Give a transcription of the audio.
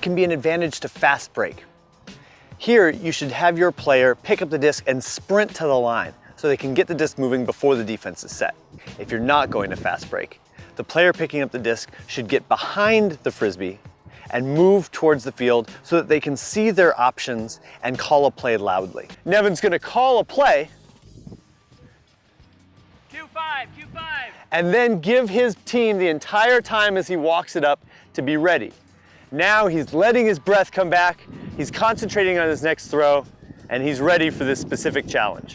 can be an advantage to fast break. Here, you should have your player pick up the disc and sprint to the line so they can get the disc moving before the defense is set. If you're not going to fast break, the player picking up the disc should get behind the Frisbee and move towards the field so that they can see their options and call a play loudly. Nevin's gonna call a play. Q5, Q5. And then give his team the entire time as he walks it up to be ready. Now he's letting his breath come back, he's concentrating on his next throw, and he's ready for this specific challenge.